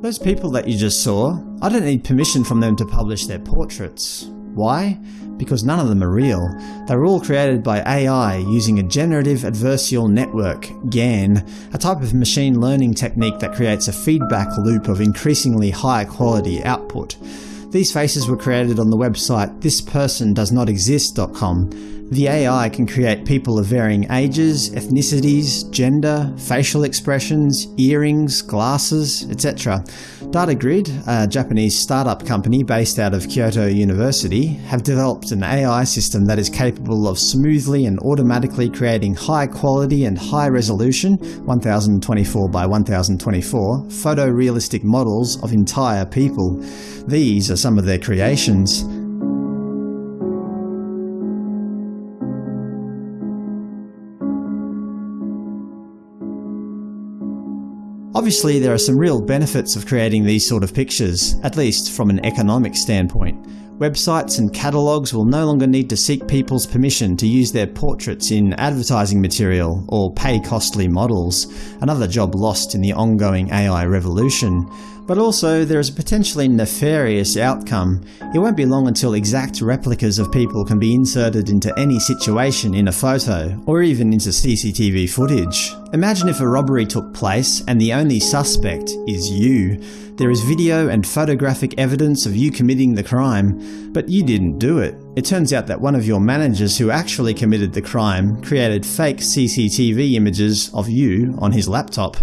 Those people that you just saw, I don't need permission from them to publish their portraits. Why? Because none of them are real. They were all created by AI using a Generative Adversarial Network GAN, a type of machine learning technique that creates a feedback loop of increasingly high quality output. These faces were created on the website thispersondoesnotexist.com. The AI can create people of varying ages, ethnicities, gender, facial expressions, earrings, glasses, etc. DataGrid, a Japanese startup company based out of Kyoto University, have developed an AI system that is capable of smoothly and automatically creating high quality and high resolution 1024 by 1024 photorealistic models of entire people. These are some of their creations. Obviously there are some real benefits of creating these sort of pictures, at least from an economic standpoint. Websites and catalogues will no longer need to seek people's permission to use their portraits in advertising material or pay costly models, another job lost in the ongoing AI revolution. But also, there is a potentially nefarious outcome. It won't be long until exact replicas of people can be inserted into any situation in a photo, or even into CCTV footage. Imagine if a robbery took place and the only suspect is you. There is video and photographic evidence of you committing the crime, but you didn't do it. It turns out that one of your managers who actually committed the crime created fake CCTV images of you on his laptop.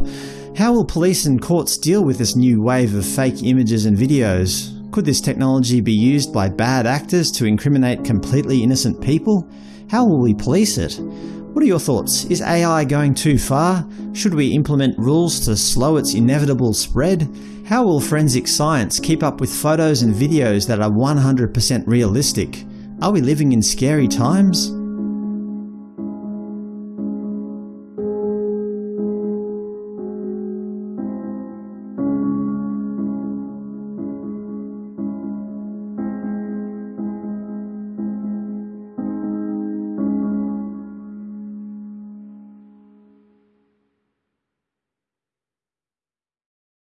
How will police and courts deal with this new wave of fake images and videos? Could this technology be used by bad actors to incriminate completely innocent people? How will we police it? What are your thoughts? Is AI going too far? Should we implement rules to slow its inevitable spread? How will forensic science keep up with photos and videos that are 100% realistic? Are we living in scary times?